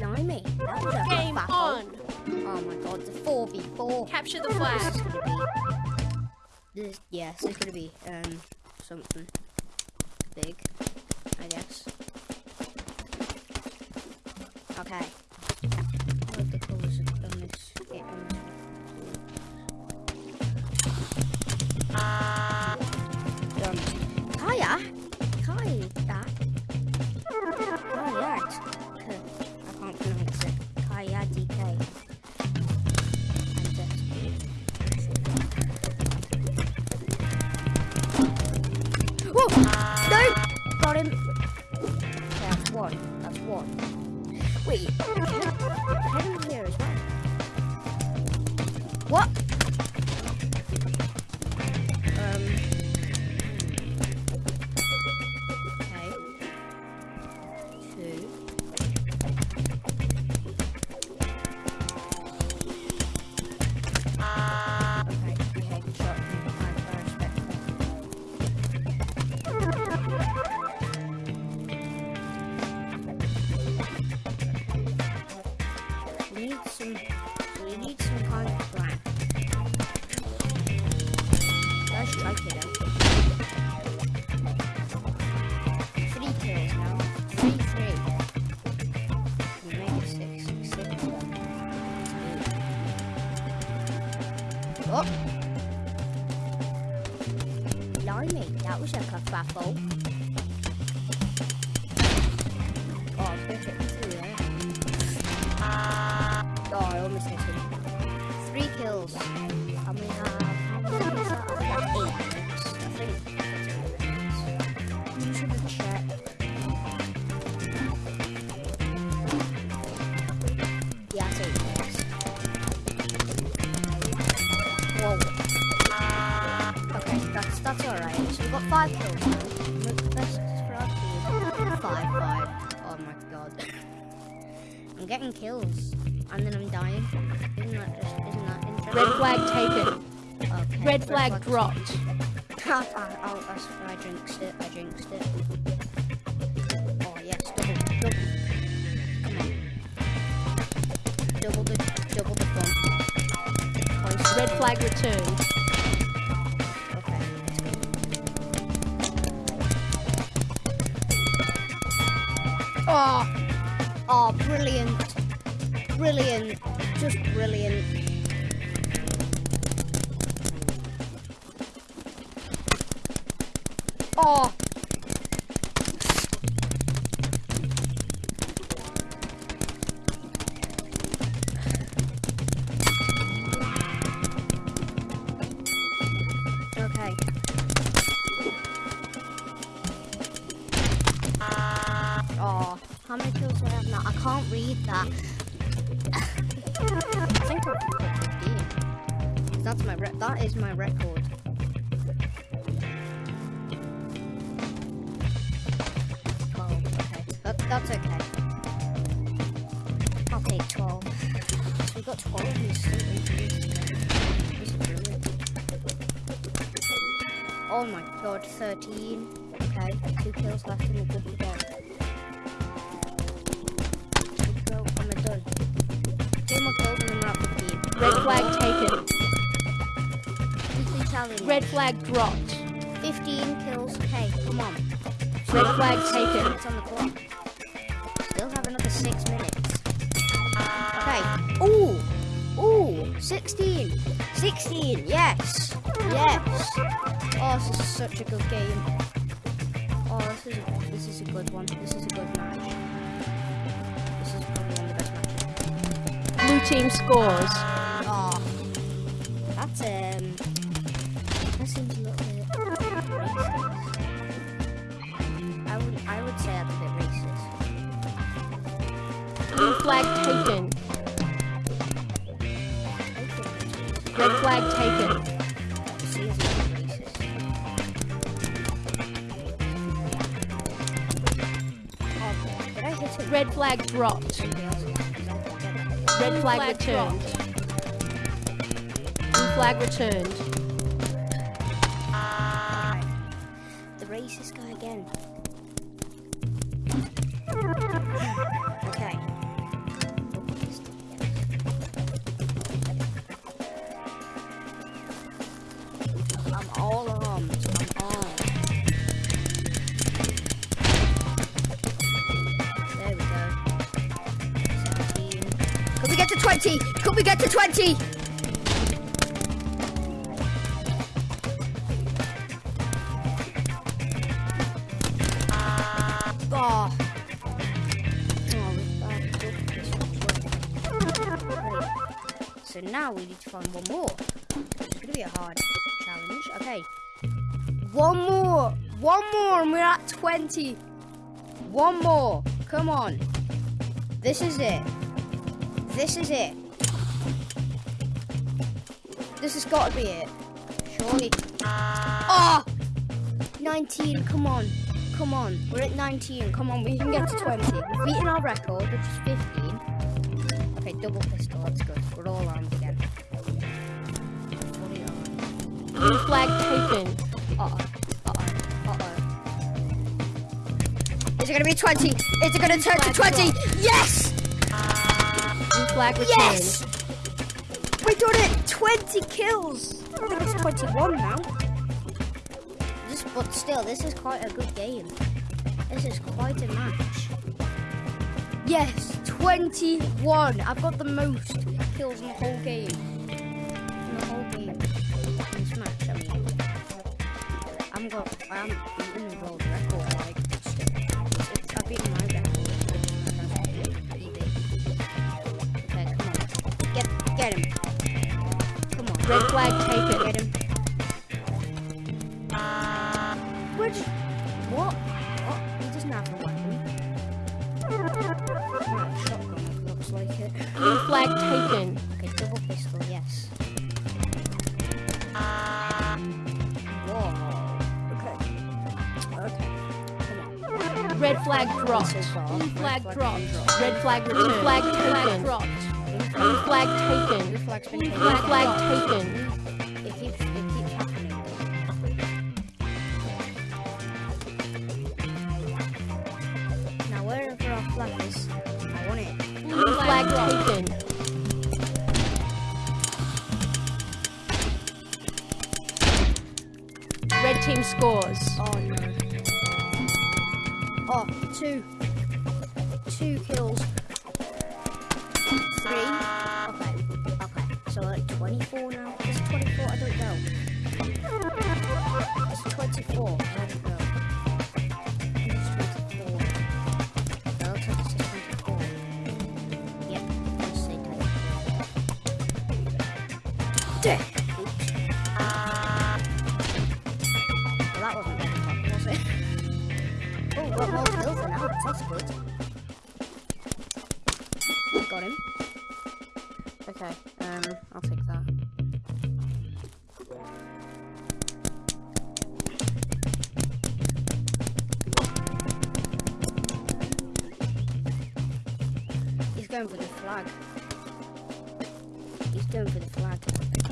Blimey, that Game battle. on. Oh my god, it's a 4v4. Capture the flag. is gonna be. This, yeah, this is gonna be um something big, I guess. Okay. Got him! That's one. That's one. Wait, head here as well. What? Out. Three kills now. Three, three. We made it six, six. Oh! Blimey, that was a kerfuffle. That's alright. So we've got five kills. For our. Five, five. Oh my god. I'm getting kills. And then I'm dying. Isn't that just isn't that interesting? Red flag taken. Okay, Red flag flag's- dropped. I, I, I, I jinxed it. I jinxed it. Oh yes, double, double. Come on. Double the, double the fun. Red flag returned. Oh, oh, brilliant, brilliant, just brilliant. Oh. Okay. Many kills do I can't read that. I think I've got 15. 'Cause That's my re- that is my record. Oh, that, that's okay. I'll take twelve. So we got twelve in. Oh my god, thirteen. Okay, two kills left in the good to Red flag taken. Red flag dropped. 15 kills. Hey, come on. Red flag taken. minutes on the clock. Still have another six minutes. Okay. Ooh. Ooh. 16. 16. Yes. Yes. Oh, this is such a good game. Oh, this is a, this is a good one. This is a good match. This is probably one of the best matches. Blue team scores. Blue flag taken. Red flag taken. Red flag dropped. Red flag returned. Blue flag returned. Okay. The racist guy again. 20? Could we get to 20? Oh. So now we need to find one more. It's gonna be a hard challenge. Okay. One more. One more and we're at 20. One more. Come on. This is it. This is it. This has got to be it. Surely. Oh! 19. Come on. Come on. We're at 19. Come on. We can get to 20. We've beaten our record, which is 15. Okay, double pistol. That's good. We're all armed again. Armed. Blue flag taken. Uh-oh. Uh-oh. Uh-oh. Is it gonna be 20? Is it gonna turn to 20? Yes! Flag returned. Yes! We done it! 20 kills! I think it's 21 now. This, but still, this is quite a good game. This is quite a match. Yes, 21. I've got the most kills in the whole game. In the whole game. In this match, I mean. I'm got, I'm Get, him. Come on. Red flag taken. Get him. Where'd. What? What? He doesn't have a weapon. Shotgun, it looks like it. Blue flag taken. Okay, double pistol, yes. Whoa. Okay. Okay. Come on. Red flag dropped. So. Blue Red flag flag dropped. Red flag returned. Flag taken. dropped. Blue flag taken. flag's been taken. flag flag taken. It keeps, it keeps happening. Now wherever our flag is, I want it. Blue flag taken. Red team scores. Oh no. Oh, two. Two kills. Okay. Okay. So like 24 now. Is 24? I don't know. It's 24. I don't know. I it's 24. That looks like it says 24. Yep. Let's say 24. Dick. That wasn't very fun, was it? oh, got. Got him. Okay, um, I'll take that. He's going for the flag. He's going for the flag.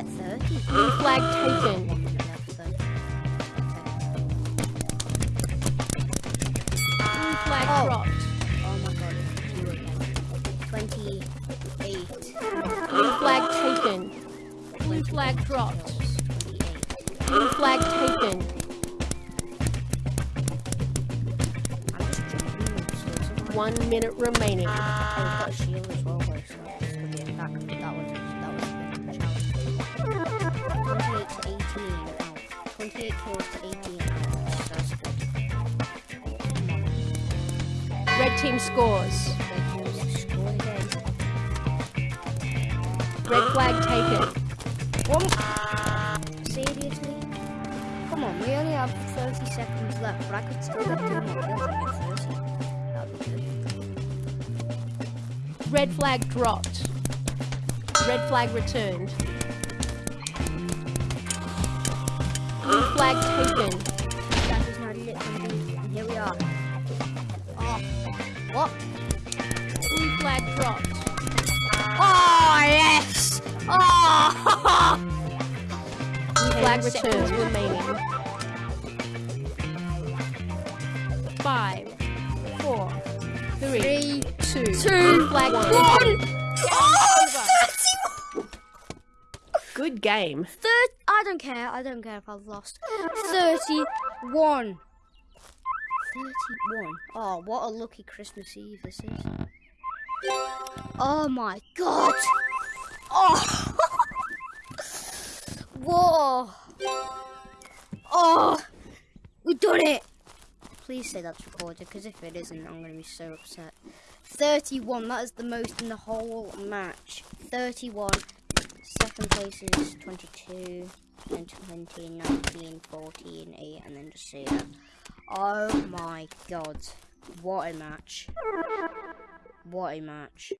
Twenty-seven. We could get thirty. Blue flag taken. One minute left, though. Blue flag Oh. dropped. Oh my god, it's you again. Twenty-eight. Blue flag taken. Blue flag dropped. Blue flag taken. I'm just jumping moves, so it's alright. One minute remaining. Ah. Oh, twenty-eight kills to eighteen. Oh, that's good. Red team scores. Red flag taken. One. Seriously? Come on, we only have 30 seconds left, but I could still two more kills and get 30. That'd be good. Red flag dropped. Red flag returned. Blue flag taken. That is not lit for me. And here we are. Oh. What? Blue flag dropped. Oh, yes! Oh! Blue flag seconds. remaining. Five, four, three, Three, two, two, flag one. taken. Oh, 31! good game. Third, I don't care. I don't care if I've lost. 31. 31. Oh, what a lucky Christmas Eve this is. Oh my god. Oh. Whoa. Oh. We done it. Please say that's recorded, because if it isn't, I'm going to be so upset. 31. That is the most in the whole match. 31. Second place is 22, then 20, 19, 14, 8, and then just see that. Oh my god. What a match. What a match.